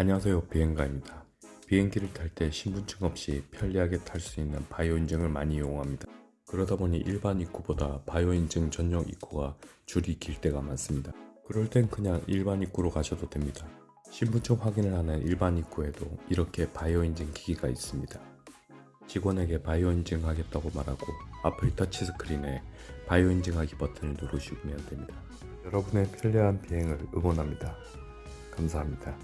안녕하세요 비행가입니다. 비행기를 탈 때 신분증 없이 편리하게 탈 수 있는 바이오 인증을 많이 이용합니다. 그러다 보니 일반 입구보다 바이오 인증 전용 입구가 줄이 길 때가 많습니다. 그럴 땐 그냥 일반 입구로 가셔도 됩니다. 신분증 확인을 하는 일반 입구에도 이렇게 바이오 인증 기기가 있습니다. 직원에게 바이오 인증 하겠다고 말하고 앞을 터치 스크린에 바이오 인증하기 버튼을 누르시면 됩니다. 여러분의 편리한 비행을 응원합니다. 감사합니다.